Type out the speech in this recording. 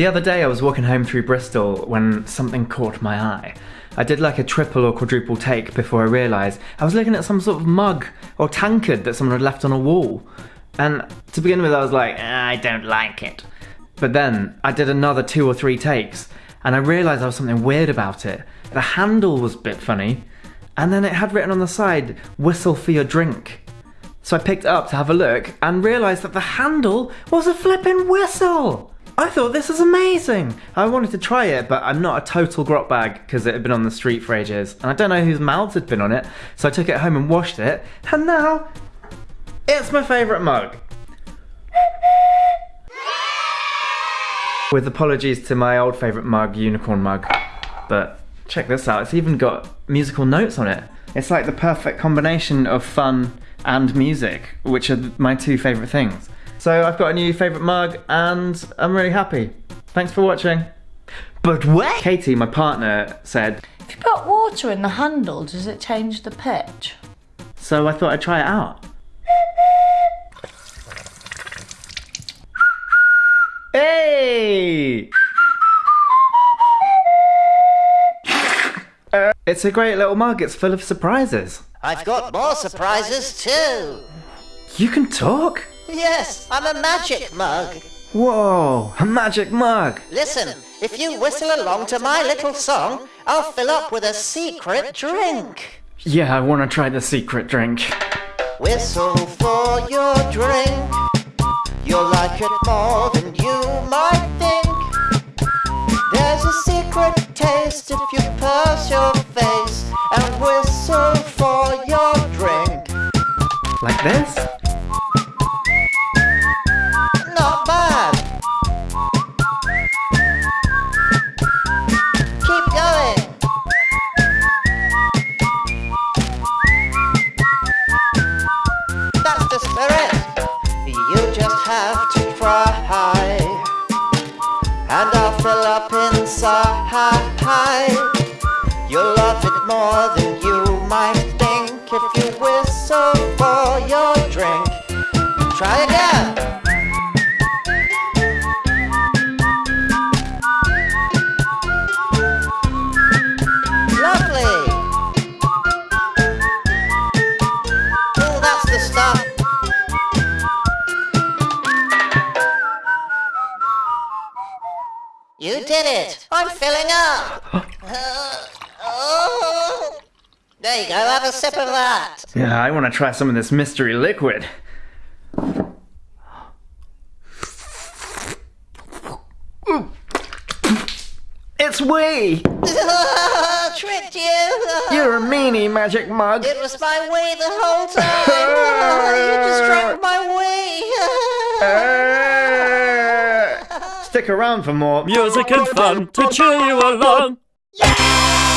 The other day I was walking home through Bristol when something caught my eye. I did like a triple or quadruple take before I realised I was looking at some sort of mug or tankard that someone had left on a wall. And to begin with, I was like, "Ah, I don't like it. But then I did another two or three takes and I realised there was something weird about it. The handle was a bit funny, and then it had written on the side, whistle for your drink. So I picked it up to have a look and realised that the handle was a flipping whistle. I thought this was amazing. I wanted to try it, but I'm not a total grot bag because it had been on the street for ages, and I don't know whose mouths had been on it. So I took it home and washed it, and now it's my favourite mug. With apologies to my old favourite mug, unicorn mug, but check this out. It's even got musical notes on it. It's like the perfect combination of fun and music, which are my two favourite things. So I've got a new favourite mug and I'm really happy. Thanks for watching. But wait! Katie, my partner, said, If you put water in the handle, does it change the pitch? so I thought I'd try it out. Hey! Uh, it's a great little mug. It's full of surprises. I've got more surprises too. You can talk? Yes, I'm a magic mug. Whoa, a magic mug. Listen, if you whistle along to my little song, I'll fill up with a secret drink. Yeah, I want to try the secret drink. Whistle for your drink. You'll like it more than you might think. There's a secret taste if you purse your face and whistle for your drink. Like this? You just have to try. And I'll fill up inside. You'll love it more than you might think if you whistle for your drink. Try again. You did it. I'm filling up. Uh, oh. There you go. Have a sip of that. Yeah, I want to try some of this mystery liquid. It's wee! Tricked you. You're a meanie, magic mug. It was my wee the whole time. you just drank my wee. Stick around for more Music and fun to cheer you along. yeah!